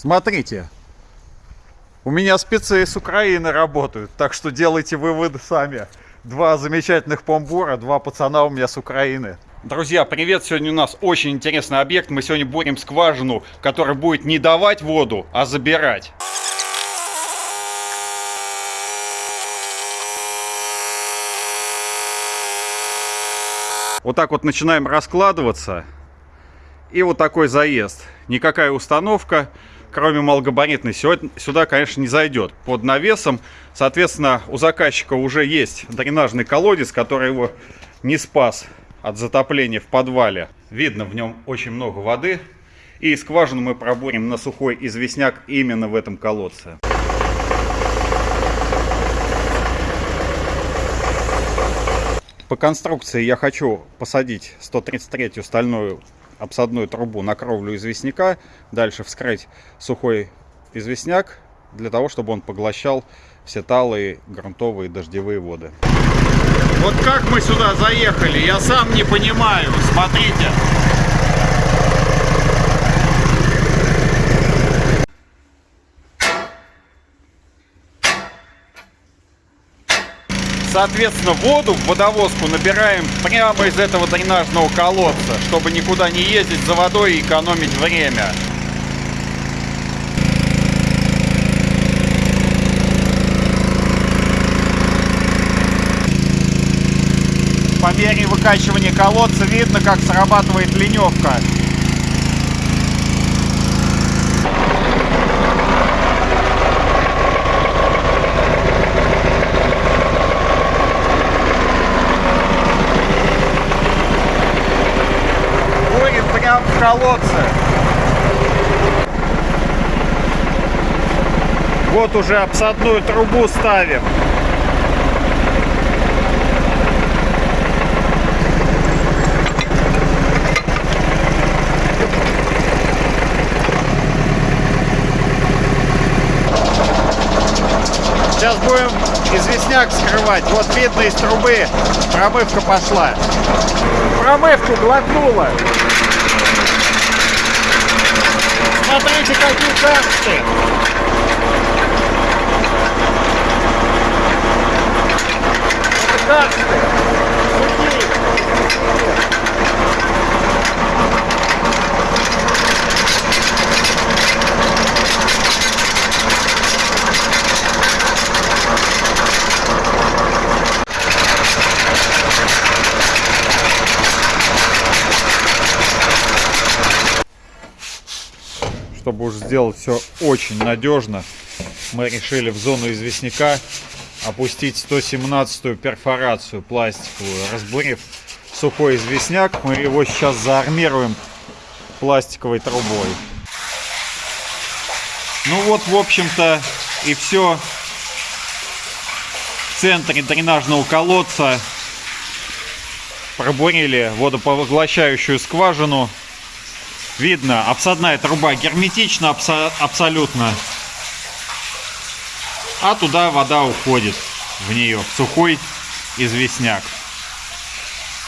Смотрите, у меня спецы с Украины работают, так что делайте выводы сами. Два замечательных помбура, два пацана у меня с Украины. Друзья, привет! Сегодня у нас очень интересный объект. Мы сегодня бурим скважину, которая будет не давать воду, а забирать. Вот так вот начинаем раскладываться. И вот такой заезд. Никакая установка, кроме малогабаритной, сюда, конечно, не зайдет. Под навесом, соответственно, у заказчика уже есть дренажный колодец, который его не спас от затопления в подвале. Видно, в нем очень много воды. И скважину мы пробурим на сухой известняк именно в этом колодце. По конструкции я хочу посадить 133-ю стальную обсадную трубу на кровлю известняка, дальше вскрыть сухой известняк, для того, чтобы он поглощал все талые грунтовые дождевые воды. Вот как мы сюда заехали, я сам не понимаю. Смотрите. Соответственно, воду в водовозку набираем прямо из этого дренажного колодца, чтобы никуда не ездить за водой и экономить время. По мере выкачивания колодца видно, как срабатывает леневка. Прям в колодце. Вот уже обсадную трубу ставим. Сейчас будем известняк скрывать. Вот видно из трубы промывка пошла. Промывку глотнула. Смотрите, какие чтобы уж сделать все очень надежно, мы решили в зону известняка опустить 117-ю перфорацию пластиковую. Разбурив сухой известняк, мы его сейчас заармируем пластиковой трубой. Ну вот, в общем-то, и все. В центре дренажного колодца пробурили водопоглощающую скважину Видно, обсадная труба герметична абсо абсолютно. А туда вода уходит в нее, в сухой известняк.